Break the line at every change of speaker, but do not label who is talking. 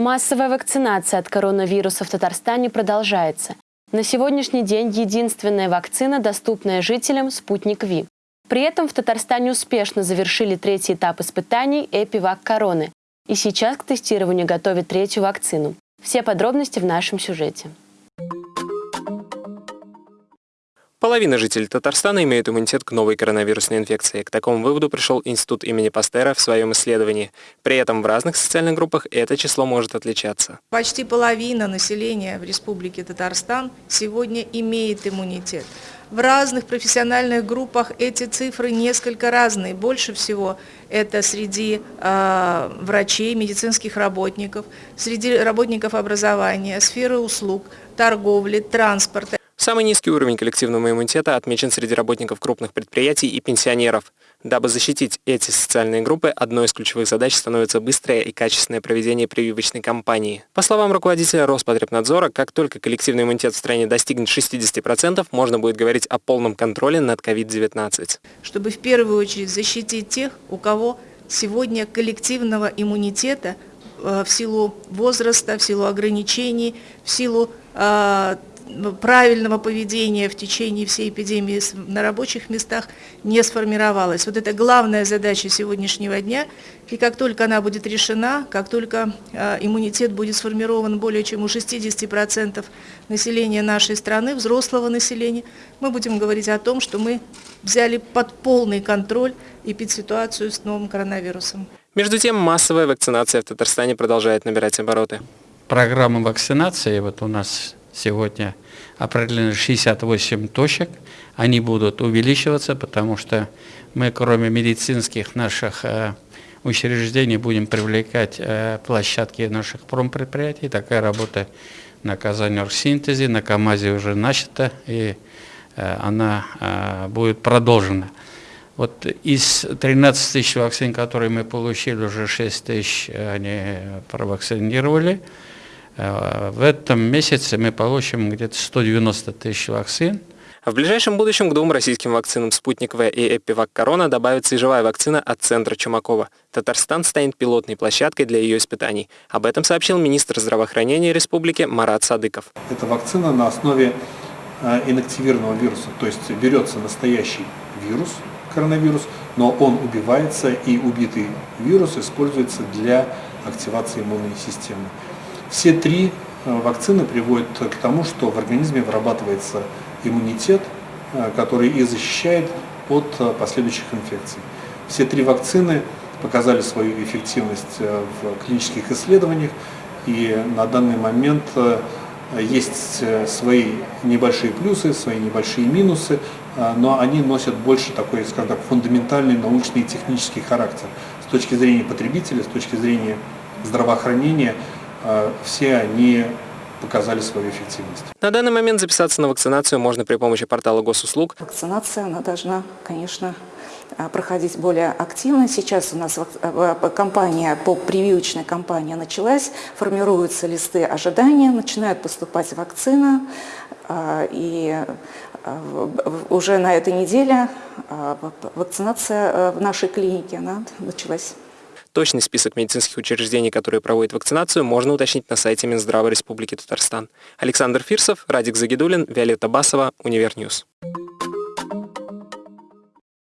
Массовая вакцинация от коронавируса в Татарстане продолжается. На сегодняшний день единственная вакцина, доступная жителям – «Спутник Ви». При этом в Татарстане успешно завершили третий этап испытаний «Эпивак Короны». И сейчас к тестированию готовят третью вакцину. Все подробности в нашем сюжете.
Половина жителей Татарстана имеют иммунитет к новой коронавирусной инфекции. К такому выводу пришел Институт имени Пастера в своем исследовании. При этом в разных социальных группах это число может отличаться.
Почти половина населения в Республике Татарстан сегодня имеет иммунитет. В разных профессиональных группах эти цифры несколько разные. Больше всего это среди э, врачей, медицинских работников, среди работников образования, сферы услуг, торговли, транспорта.
Самый низкий уровень коллективного иммунитета отмечен среди работников крупных предприятий и пенсионеров. Дабы защитить эти социальные группы, одной из ключевых задач становится быстрое и качественное проведение прививочной кампании. По словам руководителя Роспотребнадзора, как только коллективный иммунитет в стране достигнет 60%, можно будет говорить о полном контроле над COVID-19.
Чтобы в первую очередь защитить тех, у кого сегодня коллективного иммунитета э, в силу возраста, в силу ограничений, в силу э, правильного поведения в течение всей эпидемии на рабочих местах не сформировалась. Вот это главная задача сегодняшнего дня. И как только она будет решена, как только э, иммунитет будет сформирован более чем у 60% населения нашей страны, взрослого населения, мы будем говорить о том, что мы взяли под полный контроль эпидситуацию с новым коронавирусом.
Между тем, массовая вакцинация в Татарстане продолжает набирать обороты.
Программа вакцинации вот у нас сегодня определено 68 точек. Они будут увеличиваться, потому что мы, кроме медицинских наших э, учреждений, будем привлекать э, площадки наших промпредприятий. Такая работа на Казань-Оргсинтезе, на КАМАЗе уже начата, и э, она будет продолжена. Вот из 13 тысяч вакцин, которые мы получили, уже 6 тысяч они провакцинировали. Э, в этом месяце мы получим где-то 190 тысяч вакцин.
В ближайшем будущем к двум российским вакцинам «Спутник В» и «Эпивак Корона» добавится и живая вакцина от Центра Чумакова. Татарстан станет пилотной площадкой для ее испытаний. Об этом сообщил министр здравоохранения республики Марат Садыков.
Это вакцина на основе э, инактивированного вируса, то есть берется настоящий вирус, коронавирус, но он убивается и убитый вирус используется для активации иммунной системы. Все три э, вакцины приводят к тому, что в организме вырабатывается иммунитет, э, который и защищает от э, последующих инфекций. Все три вакцины показали свою эффективность в клинических исследованиях, и на данный момент есть свои небольшие плюсы, свои небольшие минусы, но они носят больше такой, скажем так, фундаментальный научный и технический характер. С точки зрения потребителя, с точки зрения здравоохранения, все они показали свою эффективность.
На данный момент записаться на вакцинацию можно при помощи портала госуслуг.
Вакцинация она должна, конечно, а, проходить более активно. Сейчас у нас а, компания по прививочной кампании началась, формируются листы ожидания, начинает поступать вакцина, и уже на этой неделе вакцинация в нашей клинике она началась.
Точный список медицинских учреждений, которые проводят вакцинацию, можно уточнить на сайте Минздрава Республики Татарстан. Александр Фирсов, Радик Загидулин, Виолетта Басова, Univer News.